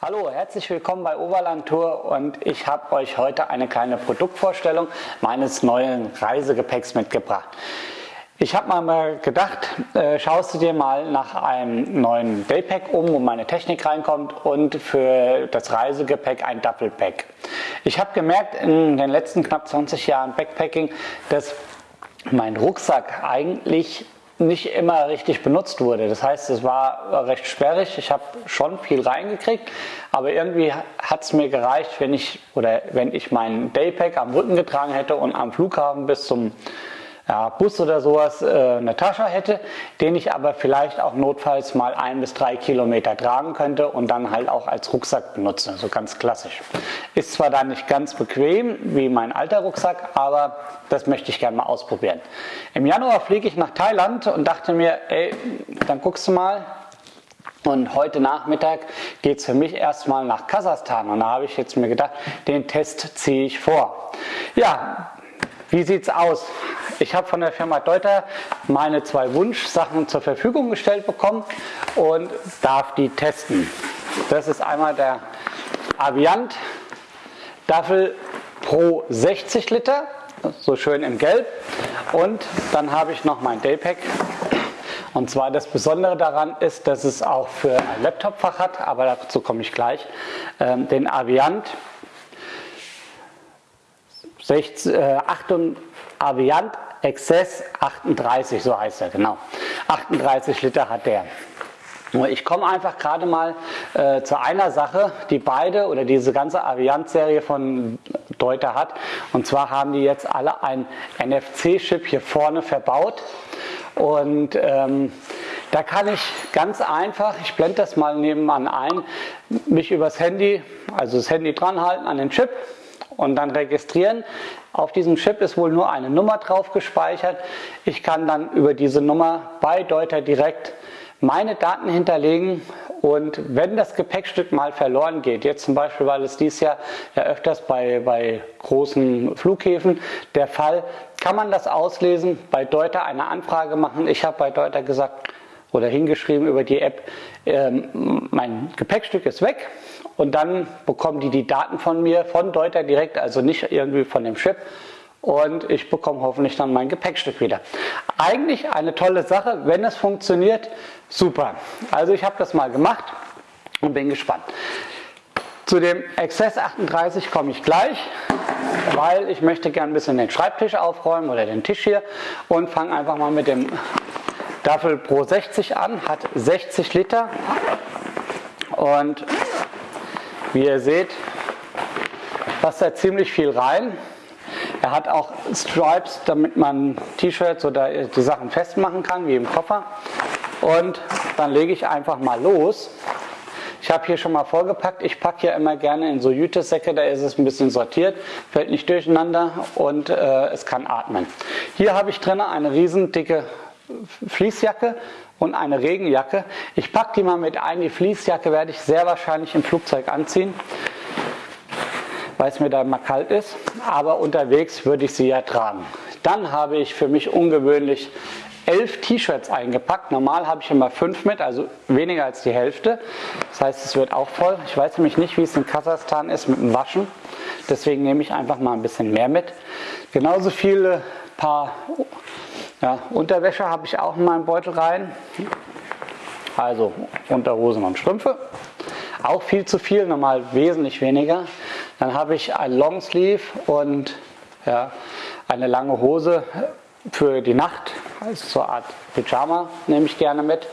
Hallo, herzlich willkommen bei Oberland Tour und ich habe euch heute eine kleine Produktvorstellung meines neuen Reisegepäcks mitgebracht. Ich habe mal gedacht, äh, schaust du dir mal nach einem neuen Daypack um, wo meine Technik reinkommt und für das Reisegepäck ein Duffelpack. Ich habe gemerkt in den letzten knapp 20 Jahren Backpacking, dass mein Rucksack eigentlich nicht immer richtig benutzt wurde. Das heißt, es war recht sperrig. Ich habe schon viel reingekriegt, aber irgendwie hat es mir gereicht, wenn ich oder wenn ich meinen Daypack am Rücken getragen hätte und am Flughafen bis zum ja, Bus oder sowas äh, eine Tasche hätte, den ich aber vielleicht auch notfalls mal ein bis drei Kilometer tragen könnte und dann halt auch als Rucksack benutze, so ganz klassisch. Ist zwar dann nicht ganz bequem wie mein alter Rucksack, aber das möchte ich gerne mal ausprobieren. Im Januar fliege ich nach Thailand und dachte mir, ey, dann guckst du mal, und heute Nachmittag geht es für mich erstmal nach Kasachstan. Und da habe ich jetzt mir gedacht, den Test ziehe ich vor. Ja, wie sieht es aus? Ich habe von der Firma Deuter meine zwei Wunschsachen zur Verfügung gestellt bekommen und darf die testen. Das ist einmal der Aviant Duffel Pro 60 Liter, so schön in Gelb. Und dann habe ich noch mein Daypack. Und zwar das Besondere daran ist, dass es auch für ein Laptopfach hat, aber dazu komme ich gleich. Ähm, den Aviant 60, äh, 8, Aviant Excess 38, so heißt er, genau. 38 Liter hat der. Ich komme einfach gerade mal äh, zu einer Sache, die beide oder diese ganze Aviant-Serie von Deuter hat. Und zwar haben die jetzt alle ein NFC-Chip hier vorne verbaut. Und ähm, da kann ich ganz einfach, ich blende das mal nebenan ein, mich übers Handy, also das Handy dran halten an den Chip und dann registrieren. Auf diesem Chip ist wohl nur eine Nummer drauf gespeichert. Ich kann dann über diese Nummer bei Deuter direkt meine Daten hinterlegen und wenn das Gepäckstück mal verloren geht, jetzt zum Beispiel, weil es dies Jahr ja öfters bei, bei großen Flughäfen der Fall, kann man das auslesen, bei Deuter eine Anfrage machen. Ich habe bei Deuter gesagt, oder hingeschrieben über die App, ähm, mein Gepäckstück ist weg und dann bekommen die die Daten von mir, von Deuter direkt, also nicht irgendwie von dem Chip und ich bekomme hoffentlich dann mein Gepäckstück wieder. Eigentlich eine tolle Sache, wenn es funktioniert, super. Also ich habe das mal gemacht und bin gespannt. Zu dem Access 38 komme ich gleich, weil ich möchte gerne ein bisschen den Schreibtisch aufräumen oder den Tisch hier und fange einfach mal mit dem Staffel Pro 60 an, hat 60 Liter und wie ihr seht, passt da ziemlich viel rein. Er hat auch Stripes, damit man T-Shirts oder die Sachen festmachen kann, wie im Koffer. Und dann lege ich einfach mal los. Ich habe hier schon mal vorgepackt. Ich packe ja immer gerne in so Jütesäcke, da ist es ein bisschen sortiert, fällt nicht durcheinander und äh, es kann atmen. Hier habe ich drin eine riesen dicke Fließjacke und eine Regenjacke. Ich packe die mal mit ein. Die Fließjacke werde ich sehr wahrscheinlich im Flugzeug anziehen, weil es mir da mal kalt ist. Aber unterwegs würde ich sie ja tragen. Dann habe ich für mich ungewöhnlich elf T-Shirts eingepackt. Normal habe ich immer fünf mit, also weniger als die Hälfte. Das heißt, es wird auch voll. Ich weiß nämlich nicht, wie es in Kasachstan ist mit dem Waschen. Deswegen nehme ich einfach mal ein bisschen mehr mit. Genauso viele paar ja, Unterwäsche habe ich auch in meinen Beutel rein. Also Unterhosen und Strümpfe. Auch viel zu viel, normal wesentlich weniger. Dann habe ich ein Longsleeve und ja, eine lange Hose für die Nacht, also so eine Art Pyjama nehme ich gerne mit,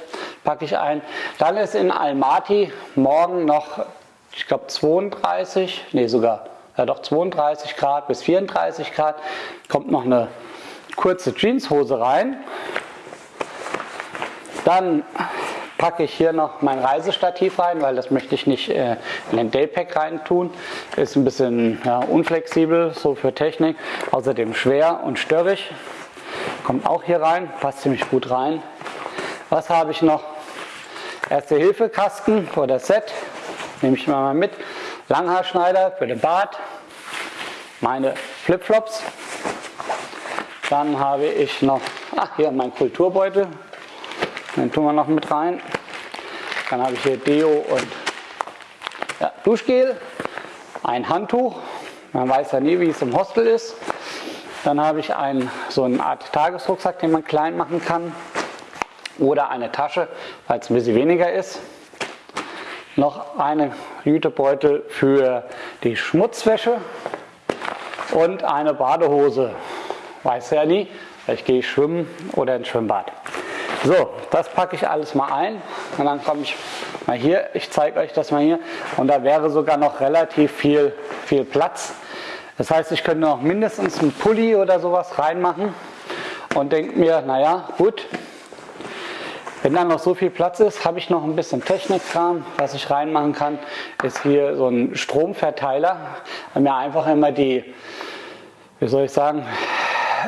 packe ich ein. Dann ist in Almaty morgen noch, ich glaube 32, nee sogar, ja doch 32 Grad bis 34 Grad, kommt noch eine kurze Jeanshose rein. Dann packe ich hier noch mein Reisestativ rein, weil das möchte ich nicht äh, in den Daypack rein tun. Ist ein bisschen ja, unflexibel, so für Technik. Außerdem schwer und störrig. Kommt auch hier rein, passt ziemlich gut rein. Was habe ich noch? Erste-Hilfe-Kasten oder Set. Nehme ich mal mit. Langhaarschneider für den Bart. Meine Flipflops dann habe ich noch, ach hier mein Kulturbeutel, den tun wir noch mit rein. Dann habe ich hier Deo und Duschgel, ein Handtuch, man weiß ja nie, wie es im Hostel ist. Dann habe ich einen, so eine Art Tagesrucksack, den man klein machen kann. Oder eine Tasche, weil es ein bisschen weniger ist. Noch eine Jütebeutel für die Schmutzwäsche und eine Badehose. Weiß ja nie, vielleicht gehe ich schwimmen oder ins Schwimmbad. So, das packe ich alles mal ein und dann komme ich mal hier, ich zeige euch das mal hier und da wäre sogar noch relativ viel, viel Platz. Das heißt, ich könnte noch mindestens einen Pulli oder sowas reinmachen und denke mir, naja, gut, wenn dann noch so viel Platz ist, habe ich noch ein bisschen Technikkram. Was ich reinmachen kann, ist hier so ein Stromverteiler, weil mir einfach immer die, wie soll ich sagen,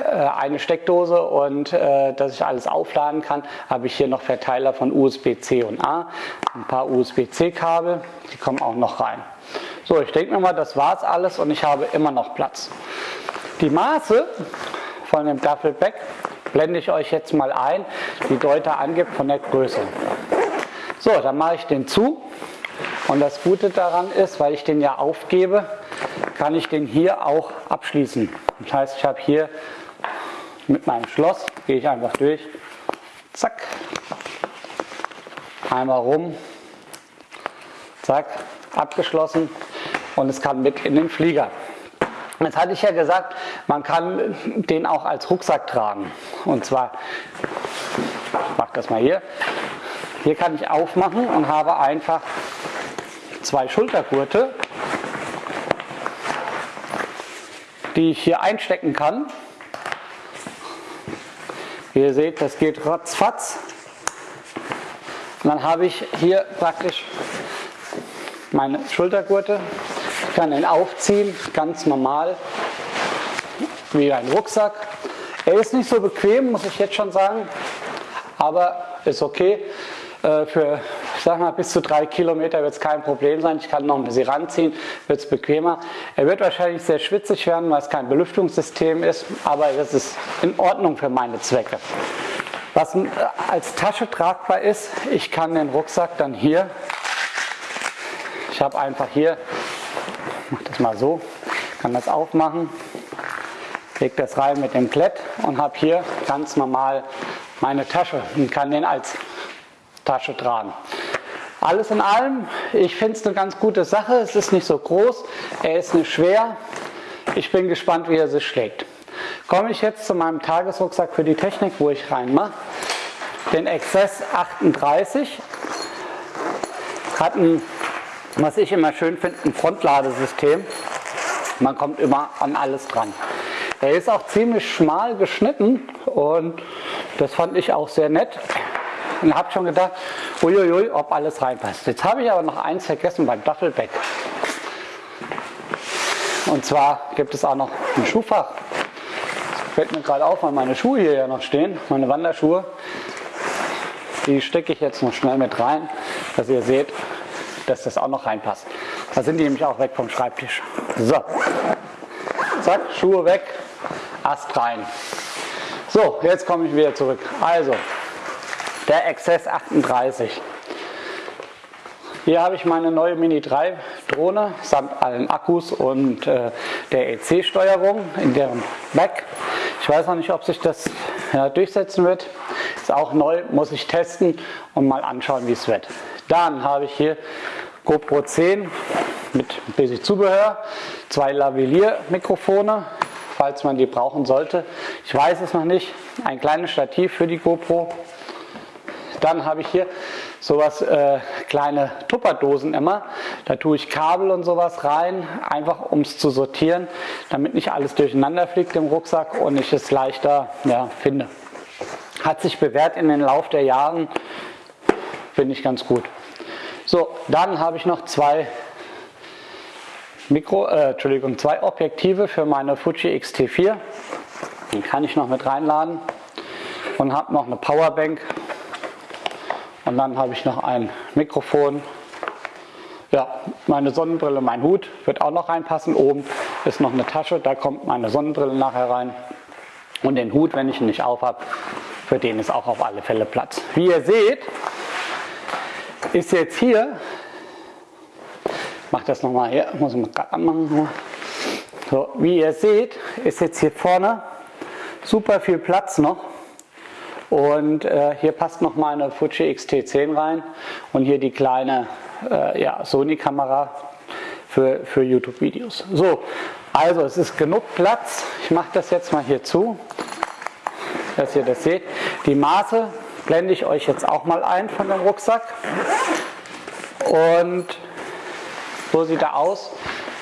eine Steckdose und äh, dass ich alles aufladen kann, habe ich hier noch Verteiler von USB-C und A, ein paar USB-C-Kabel, die kommen auch noch rein. So, ich denke mir mal, das war es alles und ich habe immer noch Platz. Die Maße von dem Duffelbag blende ich euch jetzt mal ein, die Deuter angibt von der Größe. So, dann mache ich den zu und das Gute daran ist, weil ich den ja aufgebe, kann ich den hier auch abschließen. Das heißt, ich habe hier mit meinem Schloss, gehe ich einfach durch, zack, einmal rum, zack, abgeschlossen und es kann mit in den Flieger. Jetzt hatte ich ja gesagt, man kann den auch als Rucksack tragen. Und zwar, ich mache das mal hier, hier kann ich aufmachen und habe einfach zwei Schultergurte, die ich hier einstecken kann. Wie ihr seht, das geht ratzfatz. Und dann habe ich hier praktisch meine Schultergurte kann ihn aufziehen, ganz normal, wie ein Rucksack. Er ist nicht so bequem, muss ich jetzt schon sagen, aber ist okay. Äh, für ich sag mal, bis zu drei Kilometer wird es kein Problem sein. Ich kann noch ein bisschen ranziehen, wird es bequemer. Er wird wahrscheinlich sehr schwitzig werden, weil es kein Belüftungssystem ist, aber das ist in Ordnung für meine Zwecke. Was als Tasche tragbar ist, ich kann den Rucksack dann hier, ich habe einfach hier ich mache das mal so, kann das aufmachen, lege das rein mit dem Klett und habe hier ganz normal meine Tasche und kann den als Tasche tragen. Alles in allem, ich finde es eine ganz gute Sache. Es ist nicht so groß, er ist nicht schwer. Ich bin gespannt, wie er sich schlägt. Komme ich jetzt zu meinem Tagesrucksack für die Technik, wo ich reinmache. Den Access 38 hat ein was ich immer schön finde, ein Frontladesystem. Man kommt immer an alles dran. Er ist auch ziemlich schmal geschnitten und das fand ich auch sehr nett. Und habe schon gedacht, uiuiui, ob alles reinpasst. Jetzt habe ich aber noch eins vergessen beim Duffelbag. Und zwar gibt es auch noch ein Schuhfach. Das fällt mir gerade auf, weil meine Schuhe hier ja noch stehen, meine Wanderschuhe. Die stecke ich jetzt noch schnell mit rein, dass ihr seht, dass das auch noch reinpasst. Da sind die nämlich auch weg vom Schreibtisch. So, zack, Schuhe weg, Ast rein. So, jetzt komme ich wieder zurück. Also, der Access 38. Hier habe ich meine neue Mini 3 Drohne samt allen Akkus und äh, der EC-Steuerung in deren Back. Ich weiß noch nicht, ob sich das ja, durchsetzen wird. Ist auch neu, muss ich testen und mal anschauen, wie es wird. Dann habe ich hier GoPro 10 mit ein bisschen Zubehör, zwei Lavalier-Mikrofone, falls man die brauchen sollte. Ich weiß es noch nicht. Ein kleines Stativ für die GoPro. Dann habe ich hier sowas äh, kleine Tupperdosen immer. Da tue ich Kabel und sowas rein, einfach um es zu sortieren, damit nicht alles durcheinander fliegt im Rucksack und ich es leichter ja, finde. Hat sich bewährt in den Lauf der Jahren, finde ich ganz gut. So, dann habe ich noch zwei Mikro, äh, Entschuldigung, zwei Objektive für meine Fuji X-T4. Die kann ich noch mit reinladen und habe noch eine Powerbank und dann habe ich noch ein Mikrofon. Ja, meine Sonnenbrille, mein Hut wird auch noch reinpassen. Oben ist noch eine Tasche, da kommt meine Sonnenbrille nachher rein. Und den Hut, wenn ich ihn nicht auf habe, für den ist auch auf alle Fälle Platz. Wie ihr seht, ist jetzt hier mache das nochmal hier, muss ich mal gerade anmachen. So, wie ihr seht, ist jetzt hier vorne super viel Platz noch. Und äh, hier passt noch mal eine Fuji X-T10 rein und hier die kleine äh, ja, Sony-Kamera für, für YouTube-Videos. So, also es ist genug Platz. Ich mache das jetzt mal hier zu, dass ihr das seht. Die Maße blende ich euch jetzt auch mal ein von dem Rucksack. Und so sieht er aus.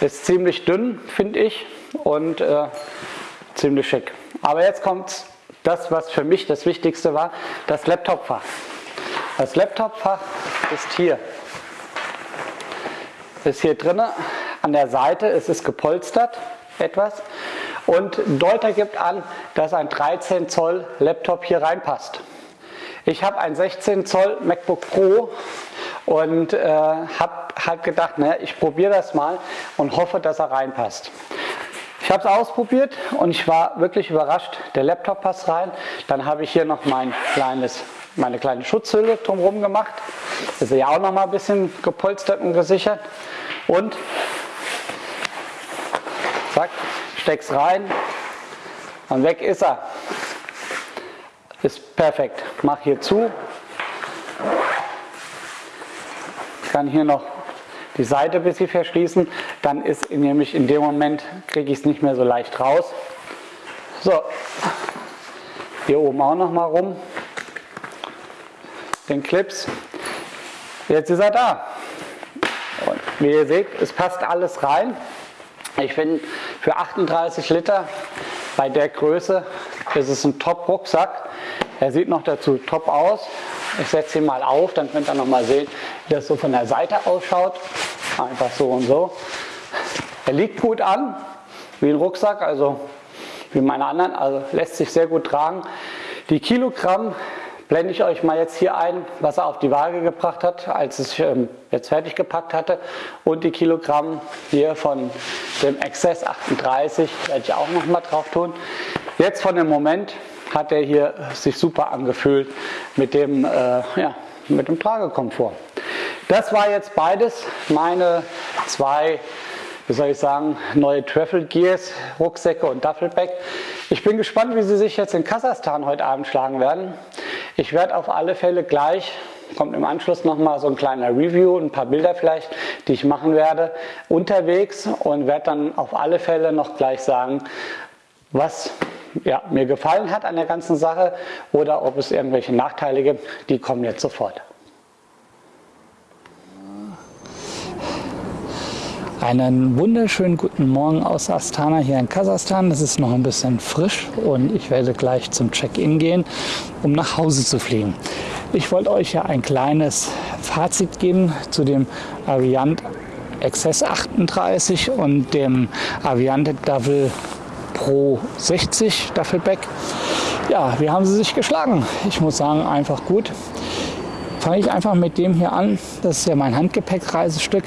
Ist ziemlich dünn, finde ich, und äh, ziemlich schick. Aber jetzt kommt das, was für mich das Wichtigste war, das Laptopfach. Das Laptopfach ist hier. Ist hier drinne an der Seite, es ist gepolstert etwas und Deuter gibt an, dass ein 13 Zoll Laptop hier reinpasst. Ich habe ein 16 Zoll MacBook Pro und äh, habe halt gedacht, ne, ich probiere das mal und hoffe, dass er reinpasst. Ich habe es ausprobiert und ich war wirklich überrascht. Der Laptop passt rein. Dann habe ich hier noch mein kleines, meine kleine Schutzhülle drumherum gemacht. Ist ja auch noch mal ein bisschen gepolstert und gesichert. Und zack, steck's rein und weg ist er. Ist perfekt. Mach hier zu. Ich kann hier noch die Seite ein bisschen verschließen, dann ist nämlich in dem Moment, kriege ich es nicht mehr so leicht raus. So, hier oben auch noch mal rum, den Clips. Jetzt ist er da. Und wie ihr seht, es passt alles rein. Ich finde, für 38 Liter bei der Größe ist es ein Top-Rucksack. Er sieht noch dazu top aus. Ich setze ihn mal auf, dann könnt ihr noch mal sehen, wie das so von der Seite ausschaut. Einfach so und so. Er liegt gut an, wie ein Rucksack, also wie meine anderen, also lässt sich sehr gut tragen. Die Kilogramm blende ich euch mal jetzt hier ein, was er auf die Waage gebracht hat, als ich ähm, jetzt fertig gepackt hatte. Und die Kilogramm hier von dem Access 38 werde ich auch noch mal drauf tun. Jetzt von dem Moment hat er hier sich super angefühlt mit dem, äh, ja, mit dem Tragekomfort. Das war jetzt beides meine zwei, wie soll ich sagen, neue Travel Gears, Rucksäcke und Duffelbag. Ich bin gespannt, wie sie sich jetzt in Kasachstan heute Abend schlagen werden. Ich werde auf alle Fälle gleich kommt im Anschluss nochmal so ein kleiner Review, ein paar Bilder vielleicht, die ich machen werde, unterwegs und werde dann auf alle Fälle noch gleich sagen, was ja, mir gefallen hat an der ganzen Sache oder ob es irgendwelche Nachteile gibt, die kommen jetzt sofort. Einen wunderschönen guten Morgen aus Astana hier in Kasachstan. Es ist noch ein bisschen frisch und ich werde gleich zum Check-in gehen, um nach Hause zu fliegen. Ich wollte euch ja ein kleines Fazit geben zu dem Aviant XS 38 und dem Aviante Double Pro 60 Duffelback. Ja, wie haben sie sich geschlagen? Ich muss sagen, einfach gut. Fange ich einfach mit dem hier an. Das ist ja mein Handgepäckreisestück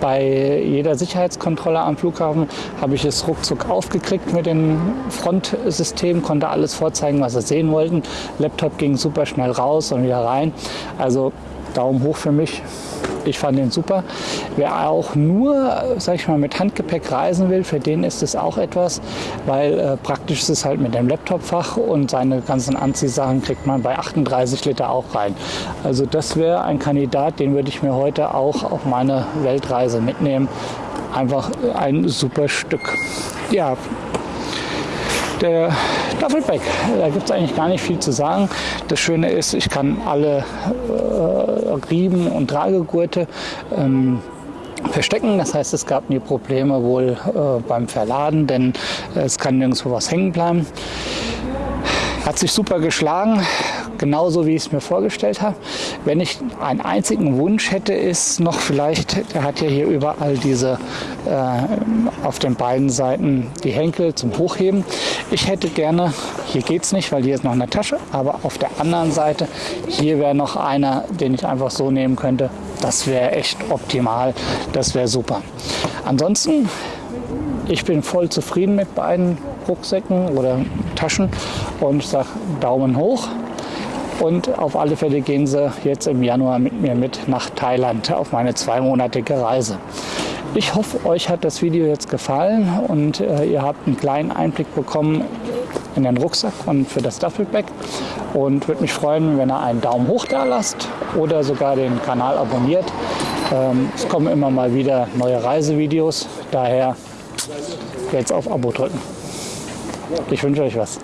bei jeder Sicherheitskontrolle am Flughafen habe ich es ruckzuck aufgekriegt mit dem Frontsystem, konnte alles vorzeigen, was sie sehen wollten. Laptop ging super schnell raus und wieder rein. Also Daumen hoch für mich. Ich fand den super. Wer auch nur, sag ich mal, mit Handgepäck reisen will, für den ist es auch etwas, weil äh, praktisch ist es halt mit dem Laptopfach und seine ganzen Anziehsachen kriegt man bei 38 Liter auch rein. Also das wäre ein Kandidat, den würde ich mir heute auch auf meine Weltreise mitnehmen. Einfach ein super Stück. Ja, der Duffelback. Da gibt es eigentlich gar nicht viel zu sagen. Das Schöne ist, ich kann alle äh, Riemen und Tragegurte ähm, verstecken. Das heißt, es gab nie Probleme wohl äh, beim Verladen, denn äh, es kann nirgendwo was hängen bleiben. Hat sich super geschlagen genauso wie ich es mir vorgestellt habe. Wenn ich einen einzigen Wunsch hätte, ist noch vielleicht, der hat ja hier überall diese äh, auf den beiden Seiten die Henkel zum Hochheben. Ich hätte gerne, hier geht es nicht, weil hier ist noch eine Tasche, aber auf der anderen Seite, hier wäre noch einer, den ich einfach so nehmen könnte. Das wäre echt optimal, das wäre super. Ansonsten, ich bin voll zufrieden mit beiden Rucksäcken oder Taschen und sage Daumen hoch. Und auf alle Fälle gehen sie jetzt im Januar mit mir mit nach Thailand auf meine zweimonatige Reise. Ich hoffe, euch hat das Video jetzt gefallen und äh, ihr habt einen kleinen Einblick bekommen in den Rucksack und für das Duffelbag. Und würde mich freuen, wenn ihr einen Daumen hoch da lasst oder sogar den Kanal abonniert. Ähm, es kommen immer mal wieder neue Reisevideos, daher jetzt auf Abo drücken. Ich wünsche euch was.